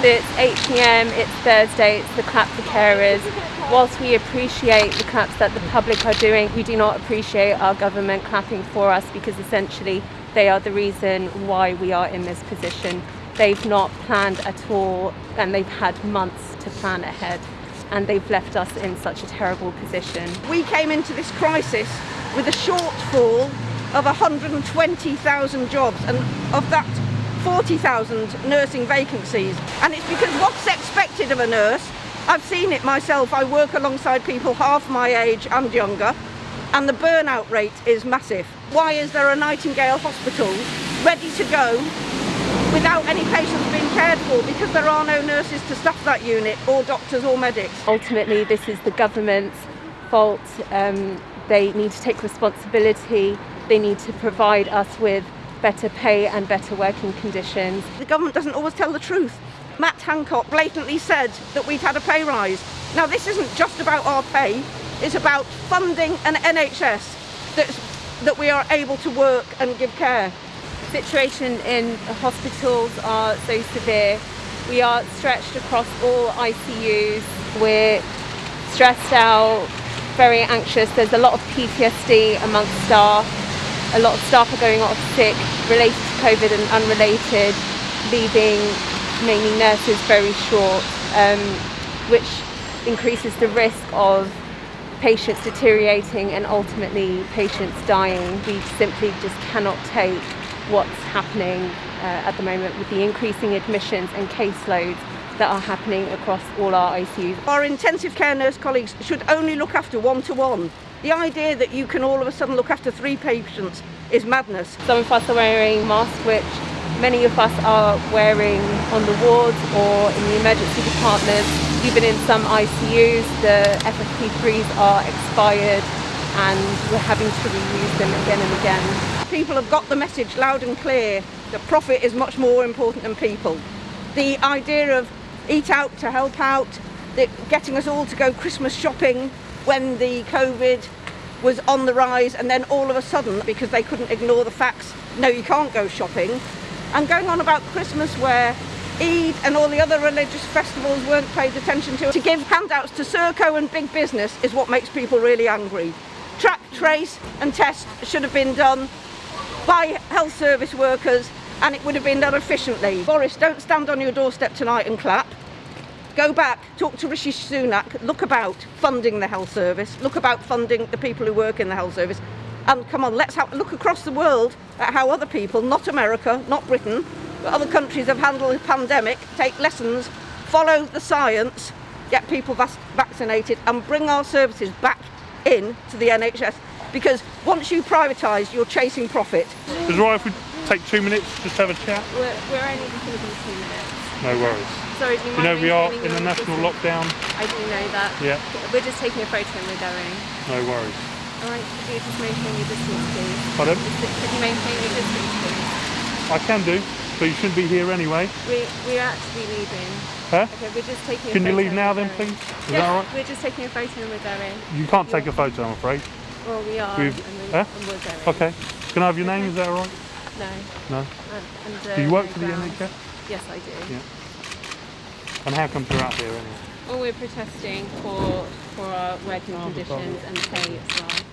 It's 8pm, it's Thursday, it's the clap for carers. Whilst we appreciate the claps that the public are doing, we do not appreciate our government clapping for us because essentially they are the reason why we are in this position. They've not planned at all and they've had months to plan ahead and they've left us in such a terrible position. We came into this crisis with a shortfall of 120,000 jobs and of that 40,000 nursing vacancies and it's because what's expected of a nurse I've seen it myself I work alongside people half my age and younger and the burnout rate is massive. Why is there a Nightingale hospital ready to go without any patients being cared for? Because there are no nurses to staff that unit or doctors or medics. Ultimately this is the government's fault. Um, they need to take responsibility. They need to provide us with better pay and better working conditions. The government doesn't always tell the truth. Matt Hancock blatantly said that we'd had a pay rise. Now this isn't just about our pay, it's about funding an NHS that's, that we are able to work and give care. The situation in hospitals are so severe. We are stretched across all ICUs. We're stressed out, very anxious. There's a lot of PTSD amongst staff a lot of staff are going off sick related to COVID and unrelated, leaving mainly nurses very short, um, which increases the risk of patients deteriorating and ultimately patients dying. We simply just cannot take what's happening uh, at the moment with the increasing admissions and caseloads that are happening across all our ICUs. Our intensive care nurse colleagues should only look after one-to-one. -one. The idea that you can all of a sudden look after three patients is madness. Some of us are wearing masks which many of us are wearing on the wards or in the emergency departments. Even in some ICUs the FFP3s are expired and we're having to reuse them again and again. People have got the message loud and clear that profit is much more important than people. The idea of eat out to help out, getting us all to go Christmas shopping when the COVID was on the rise and then all of a sudden, because they couldn't ignore the facts, no you can't go shopping, and going on about Christmas where Eid and all the other religious festivals weren't paid attention to. To give handouts to Serco and big business is what makes people really angry. Track, trace and test should have been done by health service workers and it would have been done efficiently. Boris, don't stand on your doorstep tonight and clap. Go back, talk to Rishi Sunak, look about funding the health service, look about funding the people who work in the health service. And come on, let's have, look across the world at how other people, not America, not Britain, but other countries have handled the pandemic, take lessons, follow the science, get people vaccinated and bring our services back in to the NHS. Because once you privatise, you're chasing profit. Take two minutes, just have a chat? We're, we're only going to be two minutes. No worries. Sorry, you, you know we are in a national lockdown. I do know that. Yeah. We're just taking a photo and we're going. No worries. Alright, could you just maintain your distance please? Pardon? Could you maintain your distance please? I can do, but you shouldn't be here anyway. We, we're actually leaving. Huh? Okay, we're just taking Can you leave now then please? Is yeah, that alright? We're just taking a photo and we're going. You can't take a photo I'm afraid. Well we are We've, and, we, huh? and we're going. Okay. Can I have your name, is that alright? No. No? And, and, uh, do you work no for the ground. NHS? Yes I do. Yeah. And how come you're out here anyway? Well we're protesting for, for our working conditions and pay as well.